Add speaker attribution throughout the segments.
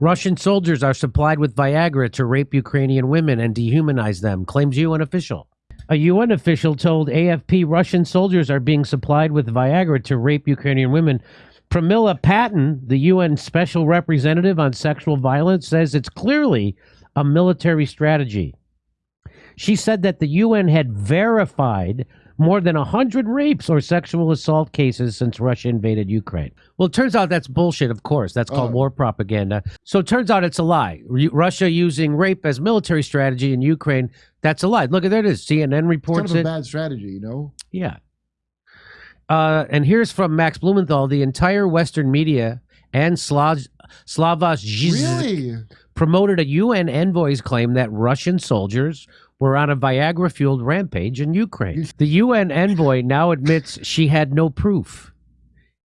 Speaker 1: Russian soldiers are supplied with Viagra to rape Ukrainian women and dehumanize them, claims UN official. A UN official told AFP Russian soldiers are being supplied with Viagra to rape Ukrainian women. Pramila Patten, the UN special representative on sexual violence, says it's clearly a military strategy. She said that the UN had verified more than 100 rapes or sexual assault cases since Russia invaded Ukraine. Well, it turns out that's bullshit, of course. That's called
Speaker 2: Oh.
Speaker 1: war propaganda. So it turns out it's a lie. Ru- Russia using rape as military strategy in Ukraine, that's a lie. Look, at there it is. CNN
Speaker 2: It's
Speaker 1: reports
Speaker 2: kind of a
Speaker 1: it.
Speaker 2: bad strategy, you know.
Speaker 1: Yeah. Uh, and here's from Max Blumenthal the entire Western media and Slav- Slavoj Žižek
Speaker 2: Really?
Speaker 1: promoted a UN envoy's claim that Russian soldiers were on a Viagra fueled rampage in Ukraine. The UN envoy now admits she had no proof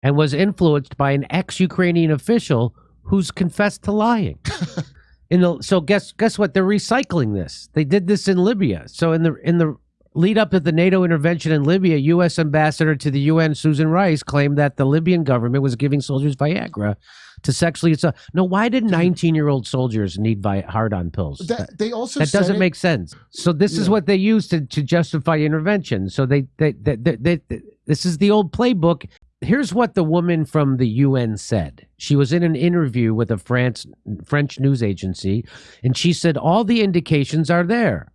Speaker 1: and was influenced by an ex Ukrainian official who's confessed to lying. in the, so guess guess what? They're recycling this. They did this in Libya. So in the in the lead up to the NATO intervention in Libya, U.S. ambassador to the UN Susan Rice claimed that the Libyan government was giving soldiers Viagra to sexually assault. No, why did 19 year old soldiers need Vi- hard on pills?
Speaker 2: That, they also
Speaker 1: that doesn't
Speaker 2: it-
Speaker 1: make sense. So this is what they use to, to justify intervention. So they, they, they, they, they, they- this is the old playbook. Here's what the woman from the UN said. She was in an interview with a France French news agency, and she said all the indications are there.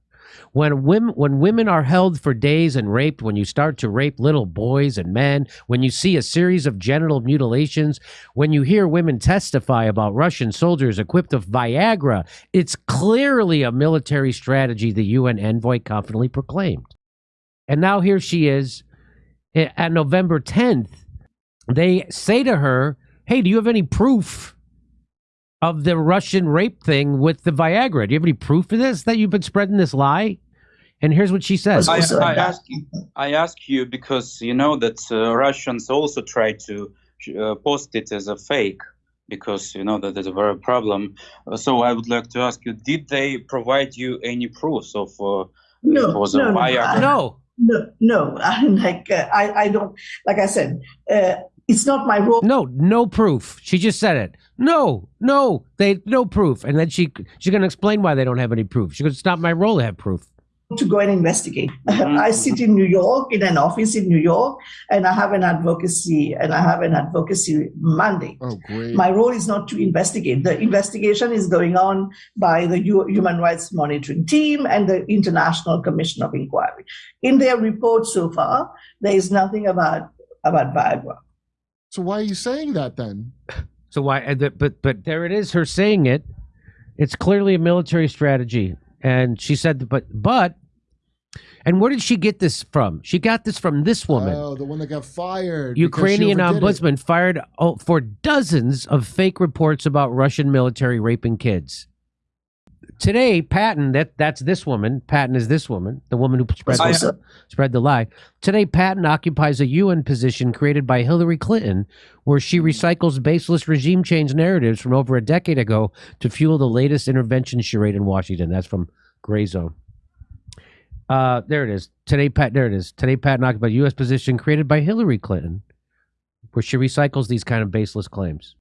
Speaker 1: When women when women are held for days and raped, when you start to rape little boys and men, when you see a series of genital mutilations, when you hear women testify about Russian soldiers equipped with Viagra, it's clearly a military strategy the UN envoy confidently proclaimed. And now here she is eh, at November 10th. They say to her, Hey, do you have any proof of the Russian rape thing with the Viagra? Do you have any proof of this that you've been spreading this lie? And here's what she says.
Speaker 3: I, I ask you, I ask you because you know that uh, Russians also try to uh, post it as a fake because you know that is a very problem. Uh, so I would like to ask you: Did they provide you any proofs of uh,
Speaker 4: No,
Speaker 3: it was a
Speaker 4: no, no,
Speaker 3: Viagra?
Speaker 4: I-
Speaker 1: no.
Speaker 4: No, no. I'm like uh, I, I don't. Like I said, uh, it's not my role
Speaker 1: No, no proof. She just said it. No, no, they no proof. And then she she's gonna explain why they don't have any proof. She goes, It's not my role to have proof.
Speaker 4: to go and investigate.
Speaker 3: Mhm.
Speaker 4: I sit in New York in an office in New York, and I have an advocacy and I have an advocacy mandate.
Speaker 2: Oh, great.
Speaker 4: My role is not to investigate. The investigation is going on by the U- Human Rights Monitoring Team and the International Commission of Inquiry. In their report so far, there is nothing about about Viagra.
Speaker 2: So why are you saying that then?
Speaker 1: So why but but there it is, her saying it. It's clearly a military strategy. And she said but but and where did she get this from? She got this from this woman.
Speaker 2: Oh, the one that got fired.
Speaker 1: Ukrainian
Speaker 2: overdid it.
Speaker 1: ombudsman fired oh, for dozens of fake reports about Russian military raping kids. Today, Patten, that that's this woman. Patten is this woman, the woman who spread the, spread the lie. Today, Patten occupies a UN position created by Hillary Clinton, where she recycles baseless regime change narratives from over a decade ago to fuel the latest intervention charade in Washington. That's from Gray Zone. Uh, there it is. Today, Pat. There it is. Today, Patten occupies a U.S. position created by Hillary Clinton, where she recycles these kind of baseless claims.